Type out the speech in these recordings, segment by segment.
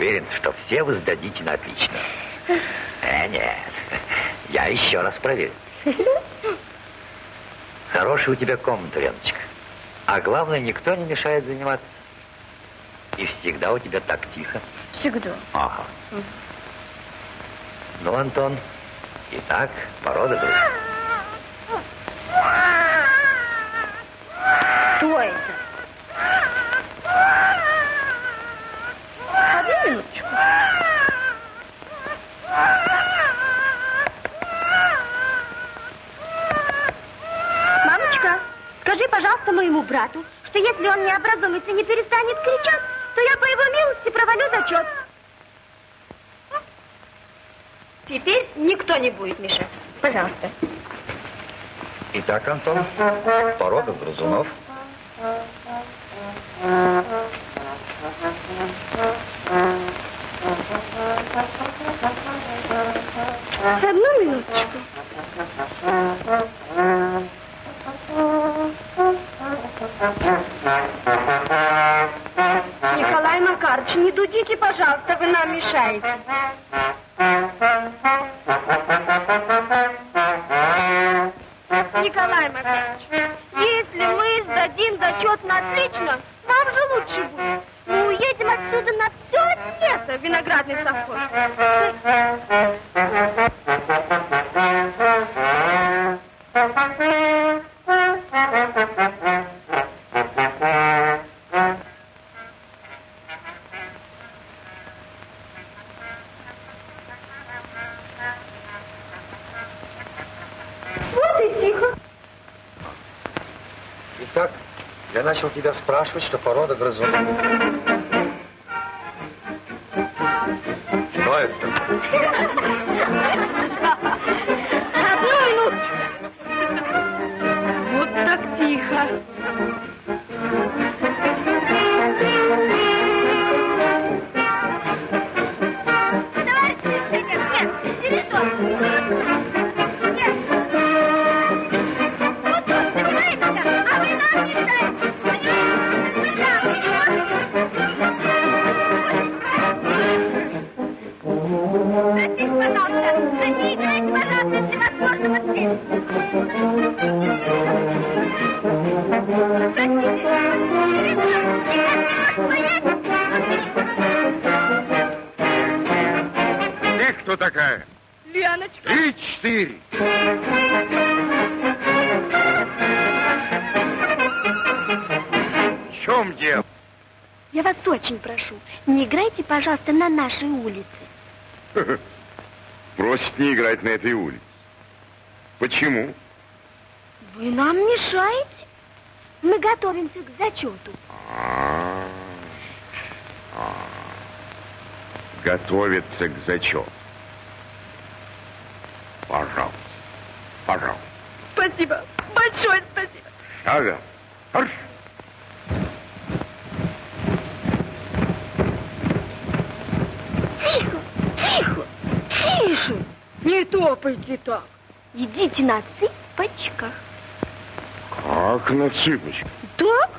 уверен, что все вы сдадите на отлично. Э, нет. Я еще раз проверю. Хорошая у тебя комната, Леночка. А главное, никто не мешает заниматься. И всегда у тебя так тихо. Всегда. Ага. Ну, Антон, итак, порода друг. Кто это? Одну минуточку. Мамочка, скажи, пожалуйста, моему брату, что если он не образумится и не перестанет кричать, то я по его милости провалю зачет. Теперь никто не будет мешать. Пожалуйста. Итак, Антон, порода грызунов. Одну минуточку. Вы я начал тебя спрашивать, что порода грызунов. Что это? Одну минуточку. Вот так тихо. Нашей улице. Просит не играть на этой улице. Почему? Вы нам мешаете? Мы готовимся к зачету. А, а. Готовится к зачету. Пожалуйста, пожалуйста. Спасибо, большое спасибо. Ага. Арш. Тихо, тихо, тише. Топайте так. Идите на цыпочках. Как на цыпочках? Так?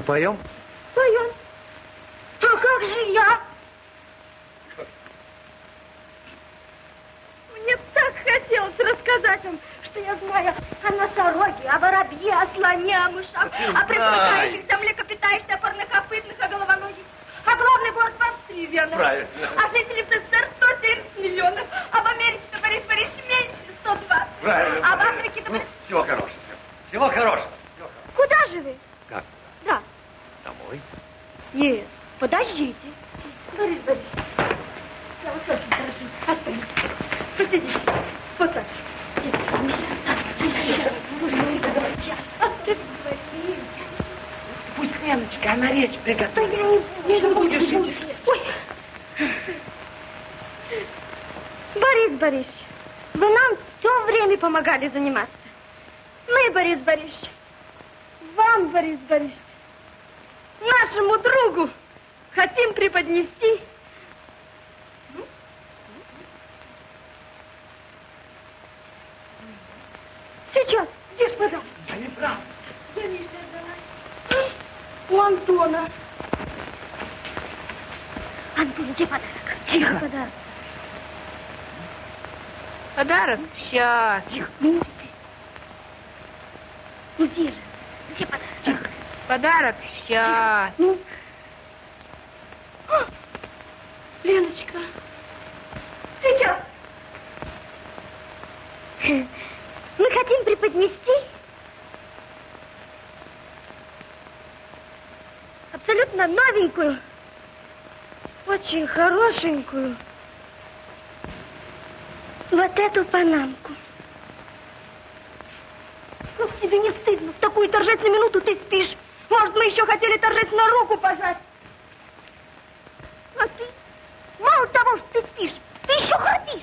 Поем. Поем. А как же я? Мне так хотелось рассказать вам, что я знаю о носороге, о воробье, о слоне, о мышах, о припускающихся млекопитающихся, о парнокопытных, о головоногих, о главной город в Австрии, верно? Правильно. А жителей СССР 170 миллионов, об Америке-то, Борис Борисович, меньше 120. Правильно. А в Африке-то... Ну, всего хорошего. Всего хорошего. Куда же вы? Как? Да. Домой. Нет, подождите. Борис Борисович, я вас очень прошу, останьтесь. Посидите. Вот так. Пусть Леночка, она речь Да приготовит. я не, не будешь буду. идти? Ой. Борис Борисович, вы нам все время помогали заниматься. Мы, Борис Борисович, вам, Борис Борисович, нашему другу хотим преподнести Сейчас, где ж вода? Да неправда. Я не знаю. У Антона. Антон, где подарок? Тихо. Подарок. Подарок? Сейчас. Тихо. Ну, ты. Ну, где же? Где подарок? Подарок? Сейчас. Ну. А, Леночка. Сейчас. Мы хотим преподнести абсолютно новенькую, очень хорошенькую вот эту панамку. Как тебе не стыдно? В такую торжественную минуту ты спишь. Может, мы еще хотели торжественно руку пожать. А ты, мало того, что ты спишь, ты еще храпишь.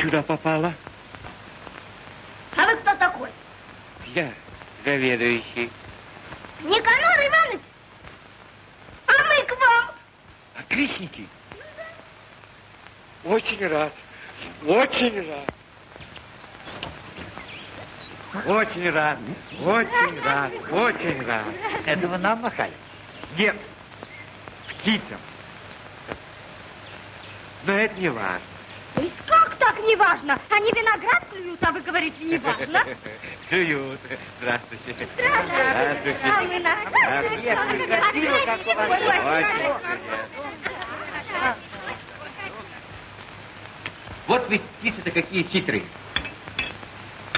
Сюда попала? А вы кто такой? Я заведующий. Никанор Иванович? А мы к вам. Отличники? Очень рад. Очень рад. Очень рад. Очень рад. Очень рад. Это вы нам махали? Нет. Птицам. Но это не важно. То есть как так не важно? Они виноград клюют, а вы говорите не важно? Клюют. Здравствуйте. Здравствуйте. А мы на... Здравствуйте. Красиво, как у вас. Вот ведь птицы-то какие хитрые.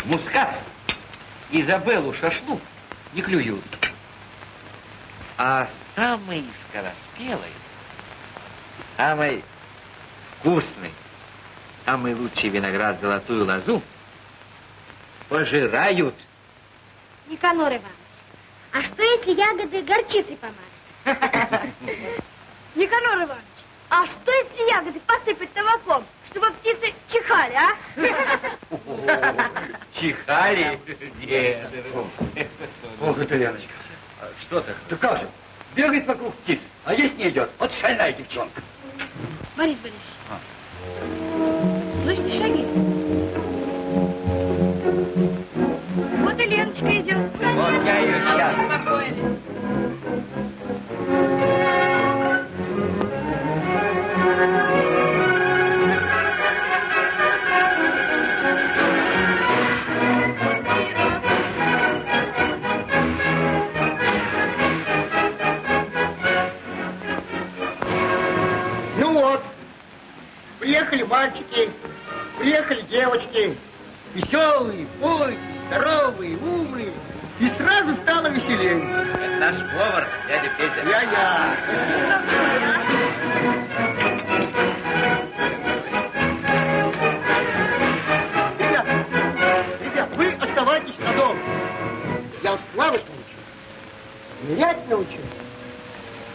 Мускат Изабеллу шашлык не клюют. А самый скороспелый, самый вкусный, самый лучший виноград золотую лозу пожирают. Никанор Иванович, а что если ягоды горчицей помазать? Никанор Иванович, а что если ягоды посыпать табаком, чтобы птицы чихали, а? Чихали? Нет. Ох, это Леночка. Что ты? Да как же? Бегает вокруг птиц, а есть не идет. Вот шальная девчонка. Борис Борисович, слышите шаги? Вот и Леночка идет. Вот я ее сейчас. Ну вот, приехали мальчики, приехали девочки. Веселые, бойкие, здоровые, умные. И сразу стало веселее. Это наш повар, дядя Петя. Я-я. Ребят, ребят, вы оставайтесь на дом. Я вас плавать научу, нырять научу,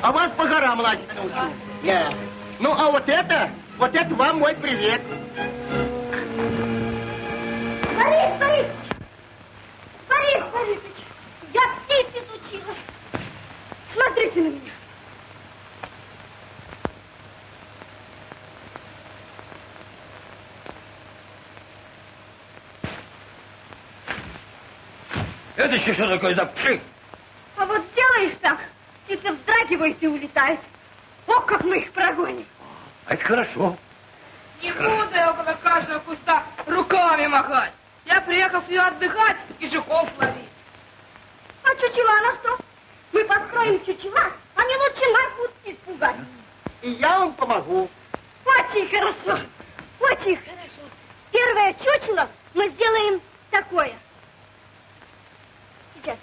а вас по горам лазить научу. Я. Ну, а вот это, вот это вам мой привет. Борис Борисович! Борис Борисович! Я птиц изучила. Смотрите на меня. Это еще что такое за пшик? А вот делаешь так, птицы вздрагивают и улетают. Ох, как мы их прогоним. А это хорошо. Не буду я около каждого куста руками махать. Я приехал сюда отдыхать и жуков ловить. А чучела на что? Мы подкроем чучела, они лучше нас будут птиц пугать. И я вам помогу. Очень хорошо, очень хорошо. Первое чучело мы сделаем такое. Сейчас.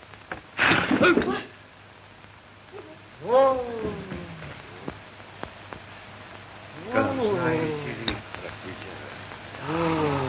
が、うん、3から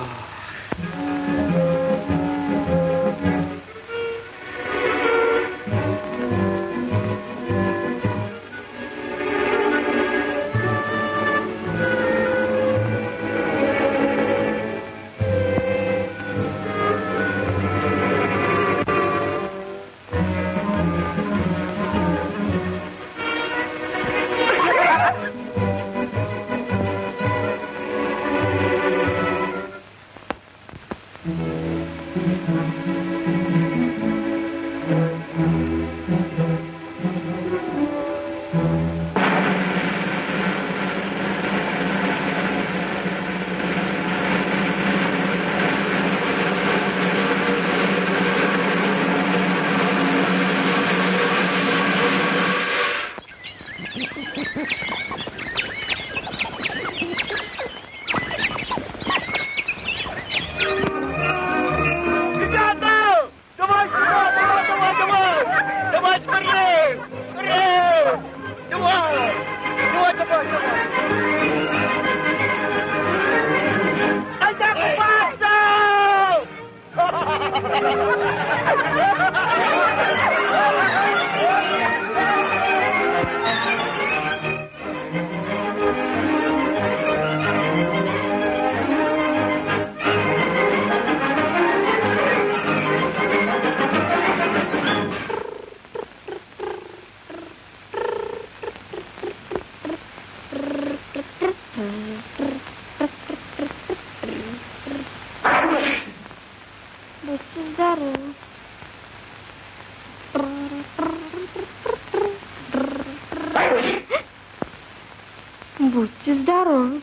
Будьте здоровы.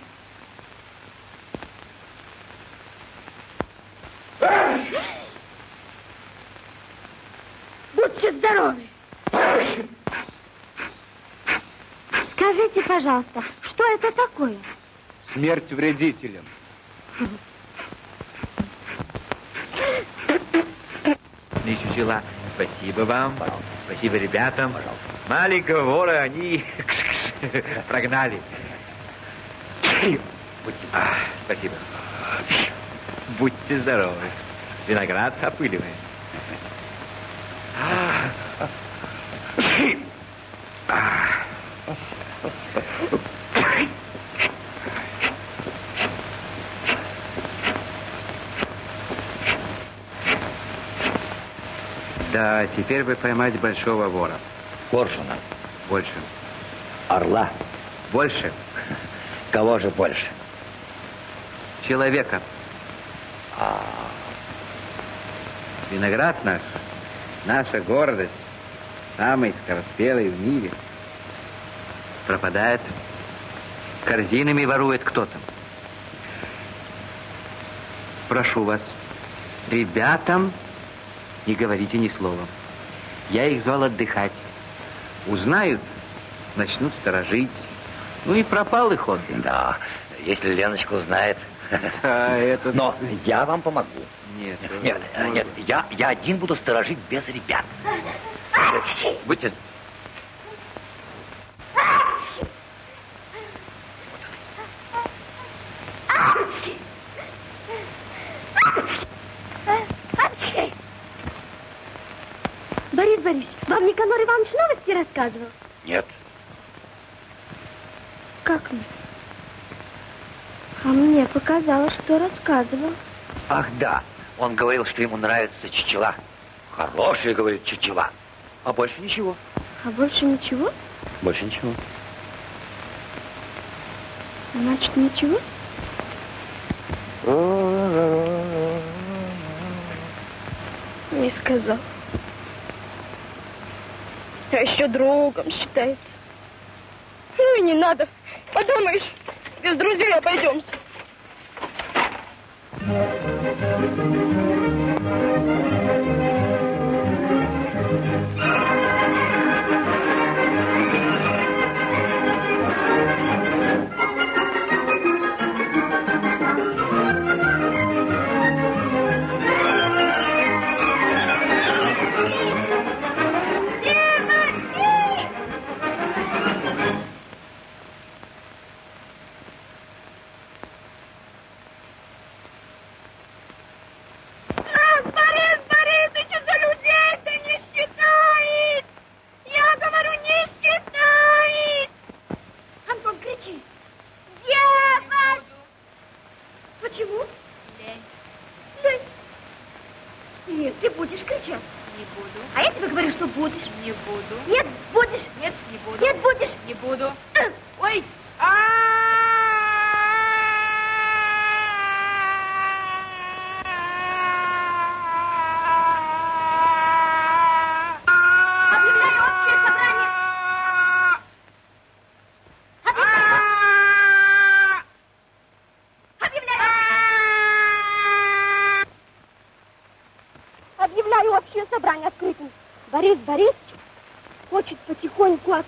Будьте здоровы. Скажите, пожалуйста, что это такое? Смерть вредителям. пчела. Спасибо вам. Спасибо ребятам. Маленького вора они прогнали. Будьте- а, спасибо. Будьте здоровы. Виноград опыливает. Да, теперь бы поймать большого вора. Коршуна, Больше. орла. Больше. Кого же больше? Человека. А, Виноград наш, наша гордость, самый скороспелый в мире, пропадает. Корзинами ворует кто-то. Прошу вас, ребятам не говорите ни слова. Я их звал отдыхать. Узнают, начнут сторожить. Ну и пропал их отдых. да, если Леночка узнает. Да, это... Но я вам помогу. Нет, Нет, э, нет, я, я один буду сторожить без ребят. Будьте... Борис Борисович, вам Никанор Иванович новости рассказывал? Нет, Как нет? А мне показалось, что рассказывал. Ах, да. Он говорил, что ему нравится чучела. Хорошие, говорит, чучела. А больше ничего. А больше ничего? Больше ничего. Значит, ничего? Не сказал. А еще другом считается. Ну и не надо. Подумаешь, без друзей обойдемся. Нас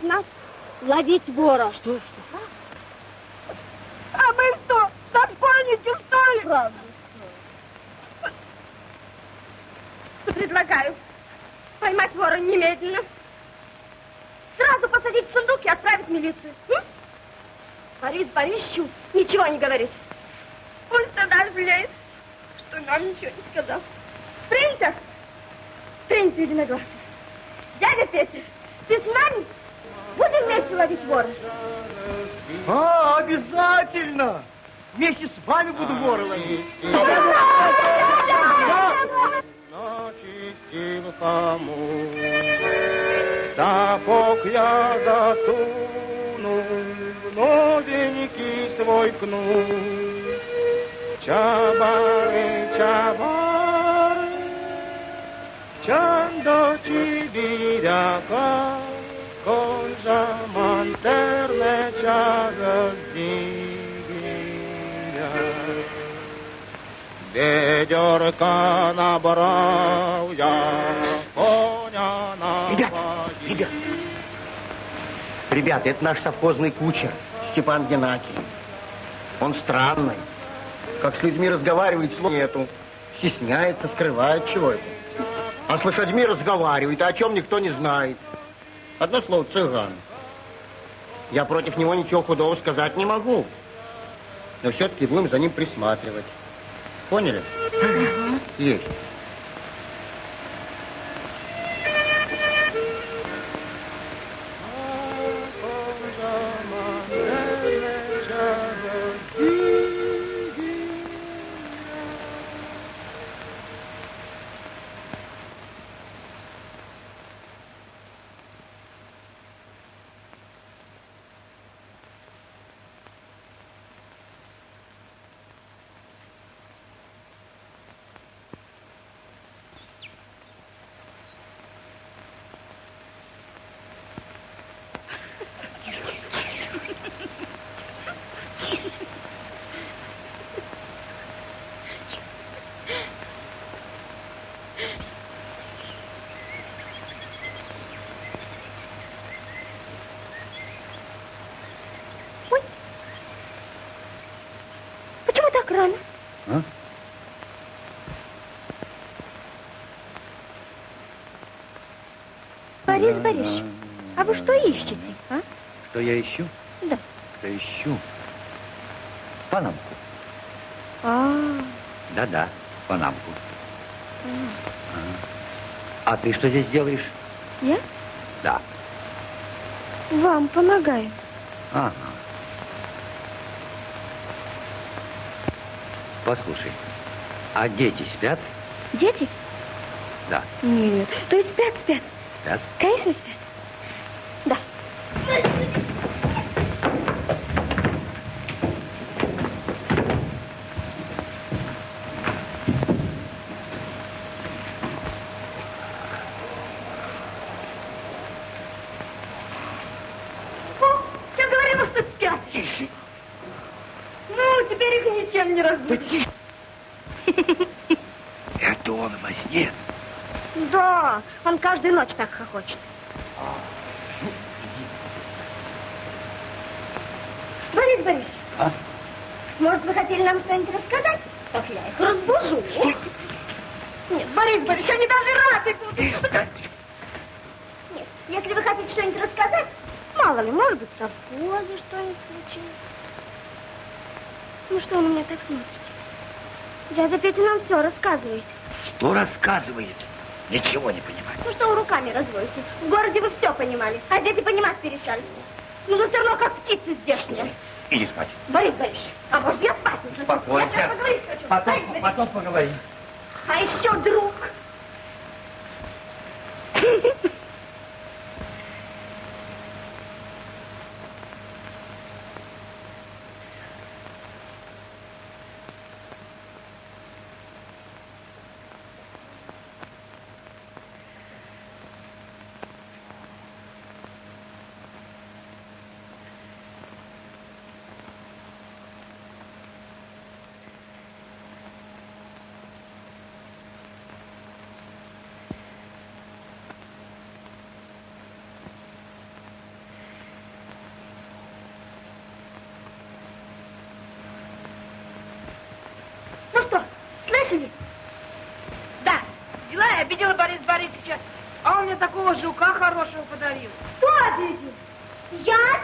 нас ловить вора. Что? А вы что, разбойники, что ли? Правда. Предлагаю поймать вора немедленно. Сразу посадить в сундук и отправить в милицию. М? Борис Борисовичу ничего не говорить. Пусть тогда жалеет, что нам ничего не сказал. Принца! Принца единогласый. Дядя Петя, ты с нами? Будем вместе ловить вора? А, обязательно! Вместе с вами буду вора ловить. Я засунул, в новенький свой кнут. Чабары, чабары, Чандо чибиряка, Конжа мантерне чага Ведерка набрал я, коня на Ребят, ребят. Ребята, это наш совхозный кучер, Степан Геннадьевич. Он странный. Как с людьми разговаривает, слов нету. Стесняется, скрывает чего это. А с лошадьми разговаривает, а о чем никто не знает. Одно слово цыган. Я против него ничего худого сказать не могу. Но все-таки будем за ним присматривать. Поняли? Есть. Рано? А? Борис Борисович, а вы что ищете, а? Что я ищу? Да. Что ищу? Панамку. А, Да-да, панамку. А ты что здесь делаешь? я Да. вам помогаю. Ага. Послушай, а дети спят? Дети? Да. Нет. То есть спят, спят? Спят? Конечно, спят. Да. О, я говорила, что спят. Ну, теперь их ничем не разбудишь. Это он во сне. Да, он каждую ночь так хохочет. Борис Борисович, А? может, вы хотели нам что-нибудь рассказать? Так я их разбужу. Нет, Борис Борисович, они даже рады будут. Нет, если вы хотите что-нибудь рассказать, мало ли, может быть, с обозой что-нибудь случилось. Ну что вы на меня так смотрите? Дядя Петя нам все рассказывает. Что рассказывает? Ничего не понимаю. Ну что вы руками разводите? В городе вы все понимали, а дети понимать перестали. Ну, вы все равно как птицы здешние. Иди спать. Борис Борисович, а может я спать уже? Спокойно. Я сейчас поговорить хочу. Борис Потом, Борисович. потом поговорим. А еще друг. Ну что, слышали? Да, дела я обидела Бориса Борисовича, а он мне такого жука хорошего подарил. Кто обидел? Я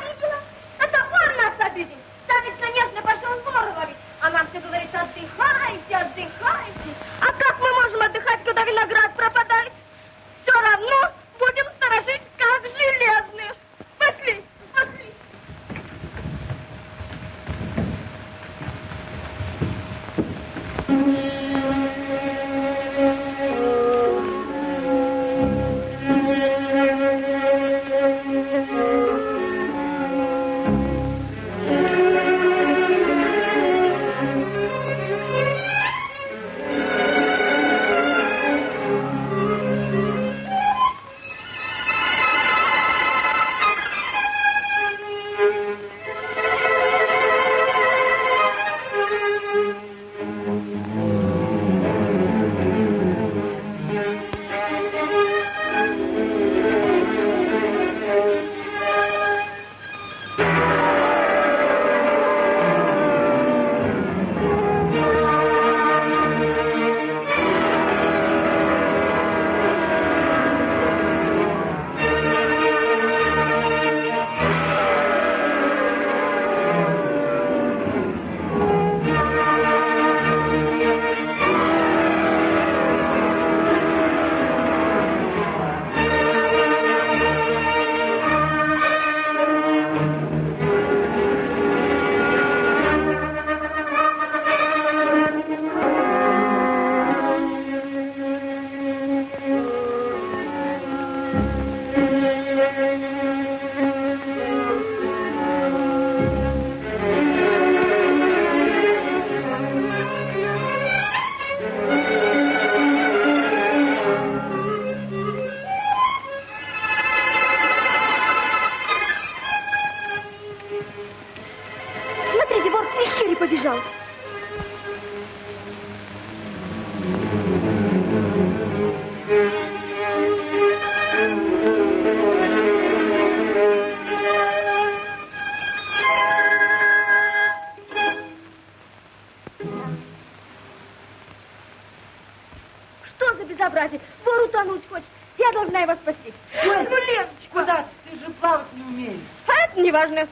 это не важно.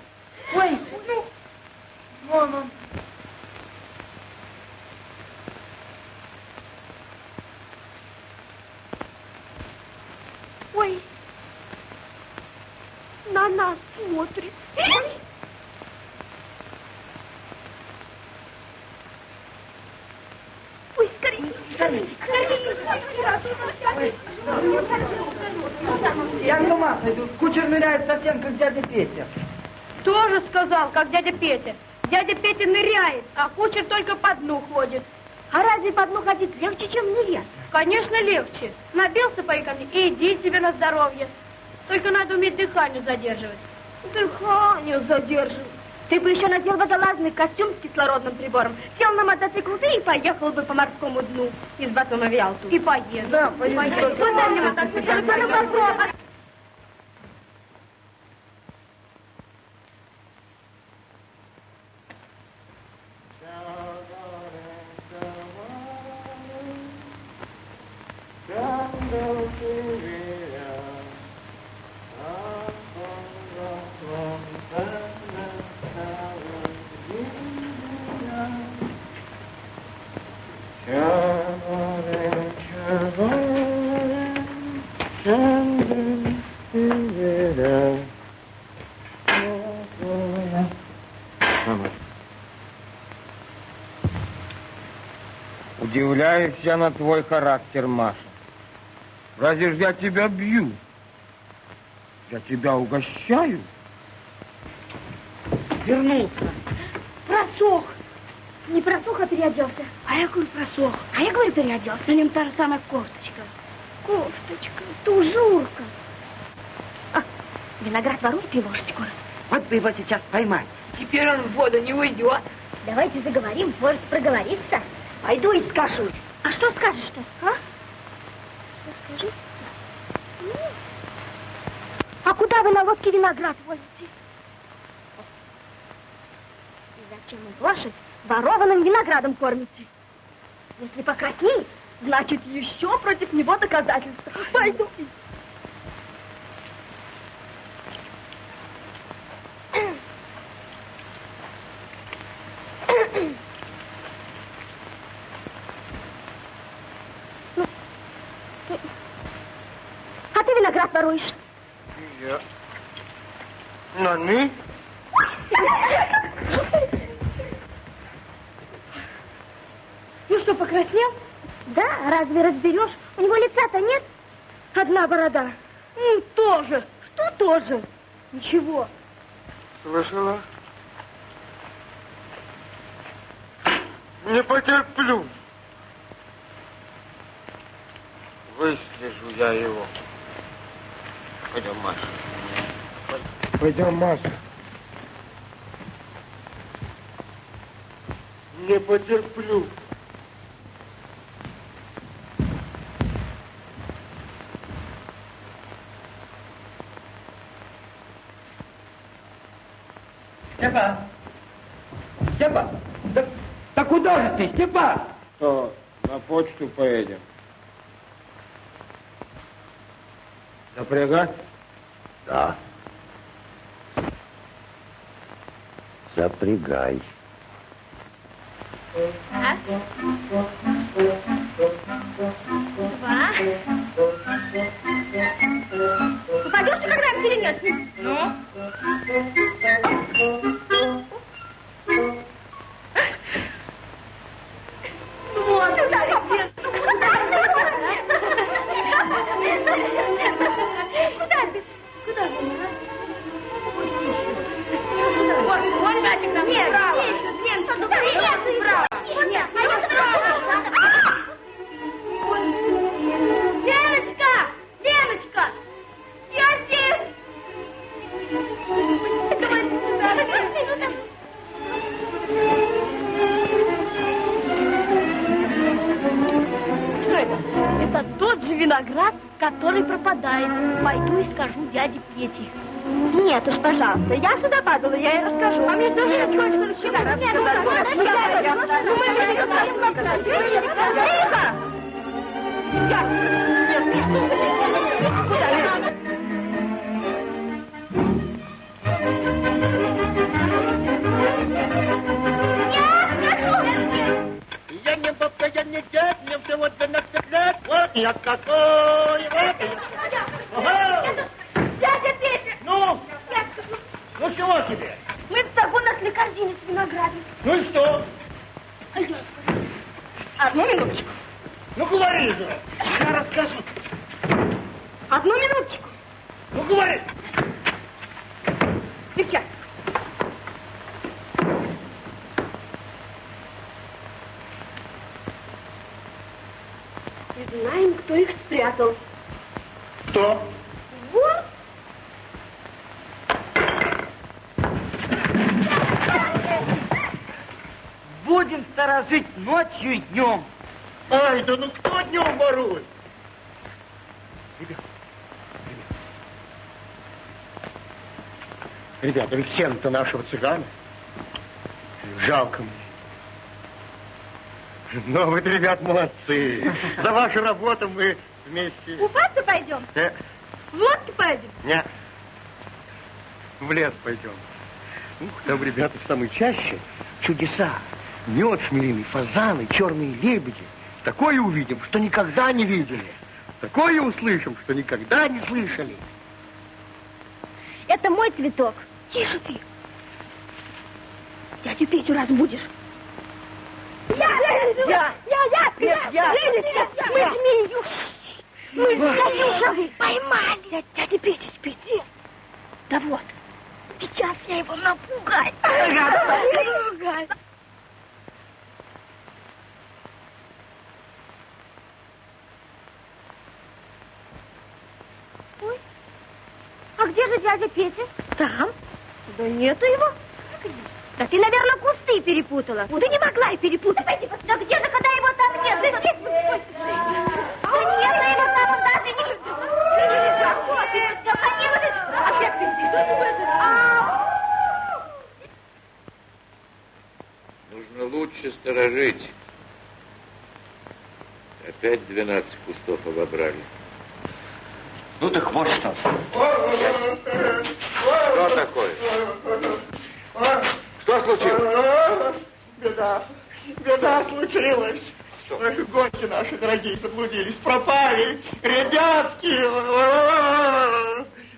Ой, ну, мама. Ой, на нас смотрит. Ой, скорее, скорее, скорее. Я с ума сойду. Кучер ныряет совсем, как дядя Петя. Сказал, как дядя Петя. Дядя Петя ныряет, а кучер только по дну ходит. А разве по дну ходить легче, чем нырять? Конечно, легче. Набился пайками и иди себе на здоровье. Только надо уметь дыхание задерживать. Дыхание задерживать. Ты бы еще надел водолазный костюм с кислородным прибором, сел на мотоцикл и поехал бы по морскому дну из Батума в Ялту. И поеду. Да, поеду. Куда мне мотоцикл? Удивляюсь я на твой характер, Маша. Разве ж я тебя бью? Я тебя угощаю. Вернулся. Просох. Не просох, а переоделся. А я говорю, просох. А я говорю, переоделся. На нем та же самая кофточка. Кофточка, тужурка. А, виноград ворует и лошадь курит. Вот бы его сейчас поймать. Теперь он в воду не уйдет. Давайте заговорим, может проговориться. Пойду и скажу. А что скажешь-то, а? Что скажу? А куда вы на лодке виноград возите? И зачем вы лошадь ворованным виноградом кормите? Если покраснеет, значит, еще против него доказательства. Пойду. Виноград воруешь? Я. Наны? Ну что, покраснел? Да, разве разберешь? У него лица-то нет. Одна борода. Ну, тоже. Что тоже? Ничего. Слышала? Не потерплю. Выслежу я его. Пойдем, Маша. Пойдем, Маша. Не потерплю. Степан! Степан! Да, да куда же ты, Степан? Что, на почту поедем? Запрягать? Да. Запрягай. Два. Упадешь ты когда перенес? Ну? Знаем, кто их спрятал. Кто? Вот. Будем сторожить ночью и днем. Ай, да ну кто днем ворует? Ребята, ребята, ведь сено-то нашего цыгана. Жалко мне. Но вы, ребят, молодцы. За вашу работу мы вместе... Купаться пойдем? Э, В лодке поедем? не, в лес пойдем. Ух, там, ребята, в самой чаще чудеса. Мед шмелиный, фазаны, черные лебеди. Такое увидим, что никогда не видели. Такое услышим, что никогда не слышали. Это мой цветок. Тише ты. Дядю Петю разбудишь. Я, я, я, Нет, я. Лилечка, мы Я. змею. Мы змею поймали. Дядя Петя спит. Да вот, сейчас я его напугаю. Напугаю. Ой, а где же дядя Петя? Там. Да нету его. Да ты, наверное, кусты перепутала. Ты не могла и перепутать. Да где же, когда его там нет? Да здесь... Да нет, да его там он даже не... Ты. Что такое? А, Нужно лучше сторожить. Опять 12 кустов обобрали. Ну так вот что. Что такое? Что случилось? Беда. Беда случилась. Ой, Гости наши дорогие заблудились, пропали. Ребятки.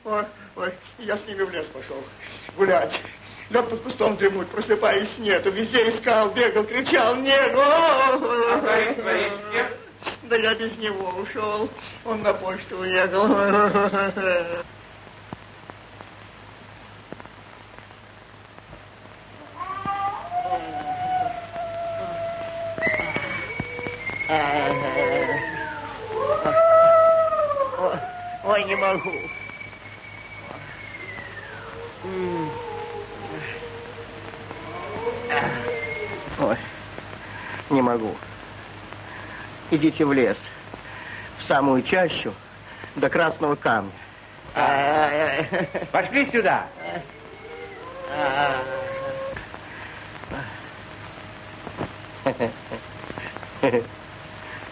Ой, ой, я с ними в лес пошел гулять. Лег под кустом дремуть, просыпаюсь, нету. Везде искал, бегал, кричал, нет. Да я без него ушел. Он на почту уехал. Ой, не могу. Ой, не могу. Идите в лес, в самую чащу, до красного камня. Пошли сюда.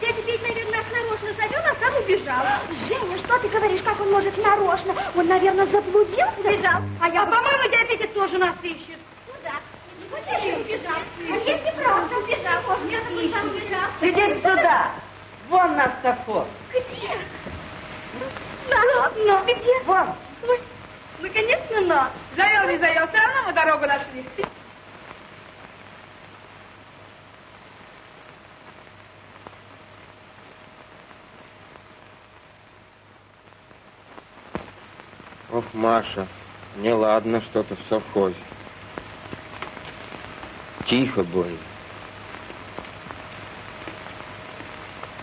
Дядя Петя, наверное, нас нарочно зовет, а сам убежал. Женя, что ты говоришь, как он может нарочно? Он, наверное, заблудился. Убежал. А я, по-моему, дядя Петя тоже нас ищет. Ну да. Вот я убежал. А если правда убежал, он где сам убежал. Иди сюда. Вон наш совхоз. Где? На, но где? Вон. Ой, Ну, конечно, но. Завел, не завел, все равно мы дорогу нашли. Ох, Маша, неладно что-то в совхозе. Тихо больно.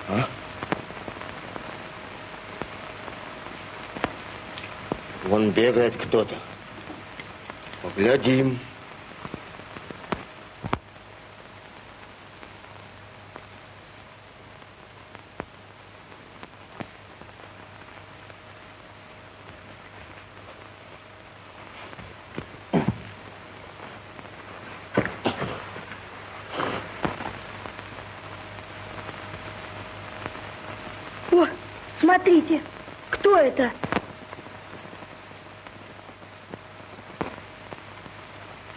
А? Вон бегает кто-то. Поглядим. О, смотрите, кто это?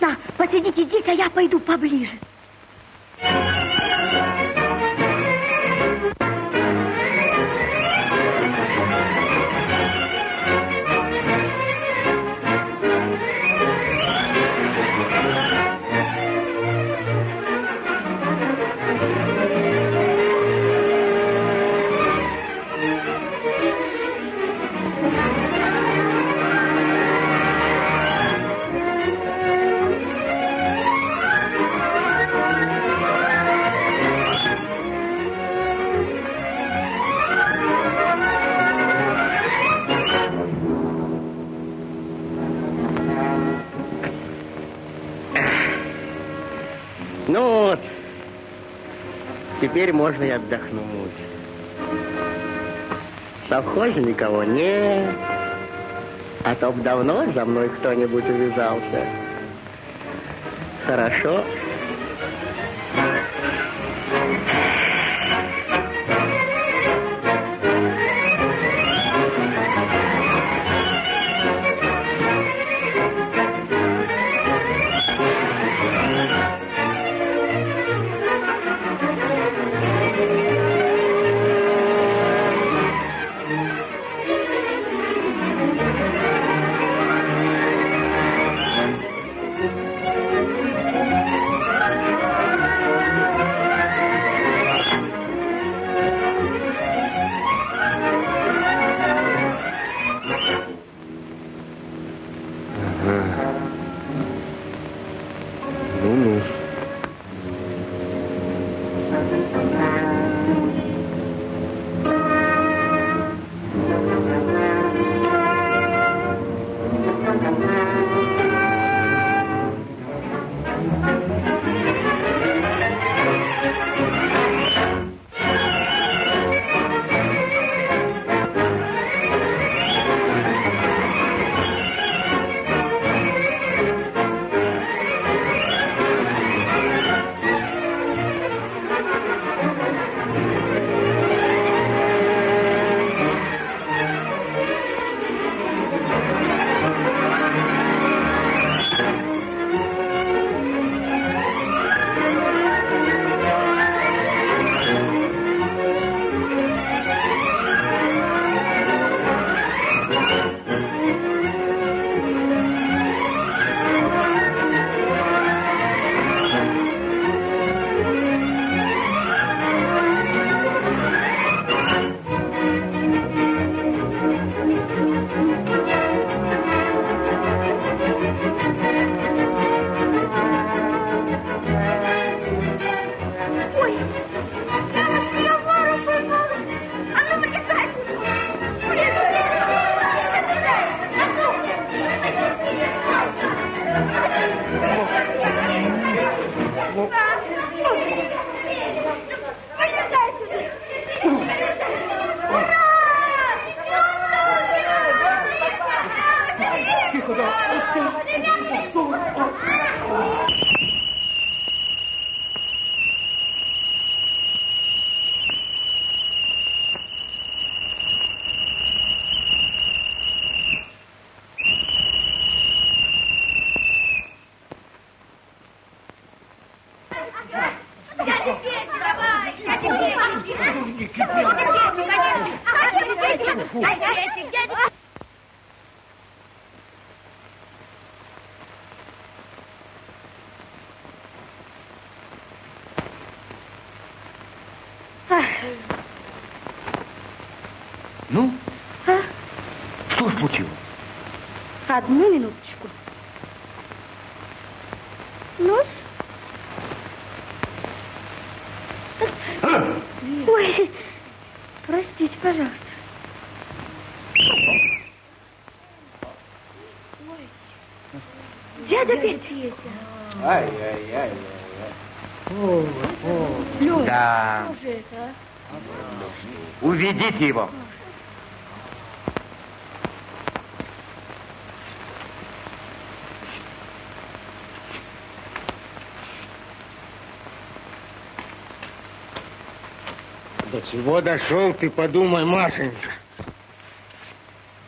На, посидите здесь, а я пойду поближе. Теперь можно и отдохнуть. В никого нет, а то б давно за мной кто-нибудь увязался. Хорошо. Одну минуточку. ну Ой, простите, пожалуйста. Дядя Петя. Ай-яй-яй. Лёва, Да. что же это, а? Уведите его. До чего дошел, ты подумай, Машенька.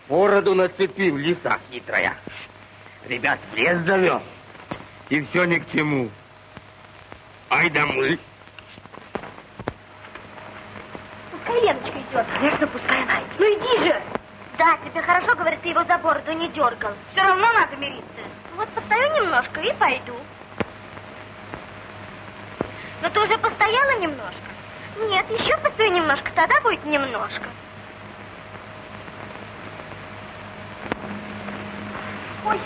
Бороду нацепил, лиса хитрая. Ребят в лес завел. И все ни к чему. Ай да мы. Пускай Леночка идет. Конечно, пускай она идет. Ну иди же. Да, тебе хорошо, говорит, ты его за бороду не дергал. Все равно надо мириться. Вот постою немножко и пойду. Но ты уже постояла немножко? Нет, еще постою немножко, тогда будет немножко. Ой,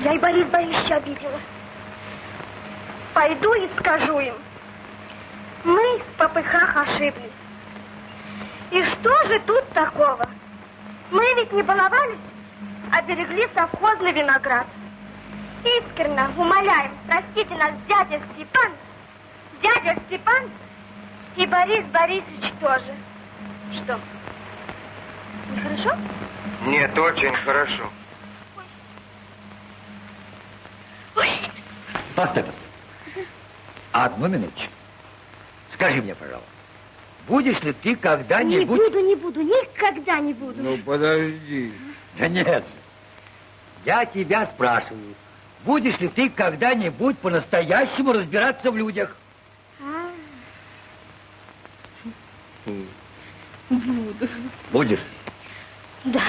я и Борис Борисовича обидела. Пойду и скажу им. Мы в попыхах ошиблись. И что же тут такого? Мы ведь не баловались, а берегли совхозный виноград. Искренне умоляем, простите нас, дядя Степан, дядя Степан и Борис Борисович тоже. Что? Нехорошо? Нет, очень хорошо. Ой, Постой, постой. Одну минуточку. Скажи мне, пожалуйста, Будешь ли ты когда-нибудь... Не буду, не буду, никогда не буду. Ну, подожди. Да нет. Я тебя спрашиваю, будешь ли ты когда-нибудь по-настоящему разбираться в людях? -а. Буду. Будешь? Да.